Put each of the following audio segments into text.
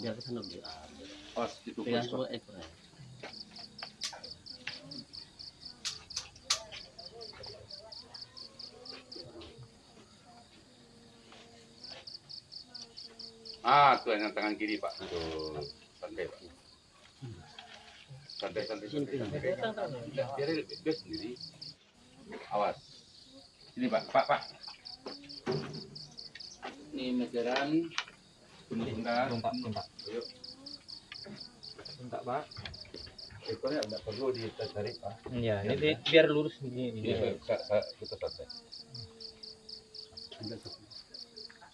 biar ke sana biar Pas Ah, tuh yang tangan kiri pak. Tuh, santai pak. Santai, santai, santai. Biar, biar, sendiri. Awas. Sini pak, pak, pak. Ini meteran. Bunda. Minta, minta. Ayo. Minta, Pak. Ekornya nggak perlu ditarik pak. Iya, ini di- biar lurus ini. ini. Iya, kita santai. Satu.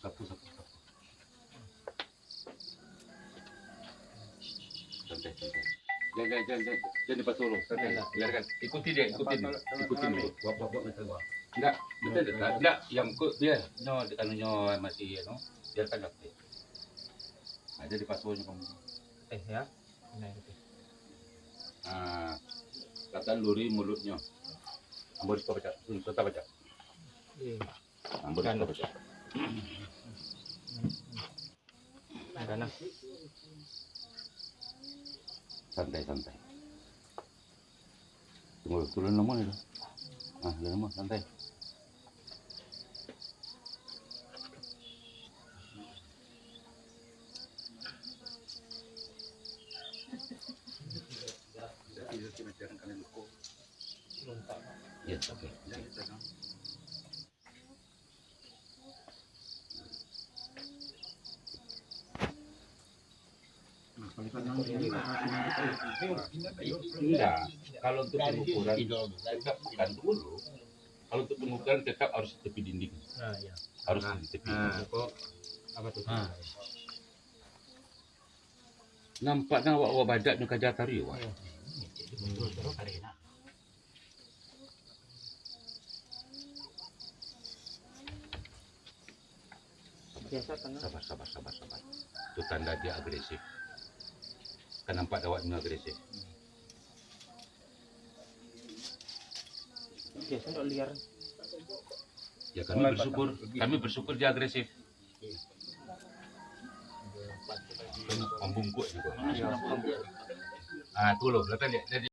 Satu, satu, satu. Santai, santai. Jangan, jangan, jangan, jangan, dulu. Santai, biarkan. Ikuti dia, ikuti dia. Ikuti dia. Buat, buat, buat, buat, buat. Enggak, betul, enggak, enggak, yang kok biar, no, anu nyo masih, no, biarkan dapat. Nah, jadi pas dulu kamu. Eh, ya. Nah, itu. Ah, kata luri mulutnya. Ambil kita baca, kita baca. Iya. Ambil kita baca. Kanan. santai santai tunggu turun nomor itu ah nomor santai Ya, oke. Enggak. Kalau untuk pengukuran tetap bukan dulu. Kalau untuk pengukuran tetap harus tepi dinding. Nah, iya. Harus di tepi Nah, kok apa tuh? Ah. Nampaknya awak badak nu kajar tari wah. Sabar sabar sabar sabar. Itu tanda dia agresif. Kan nampak awak nu agresif. Biasa untuk liar. Ya kami bersyukur, kami bersyukur dia agresif. Kan Membungkuk juga. Ah, tuh loh, lihat lihat.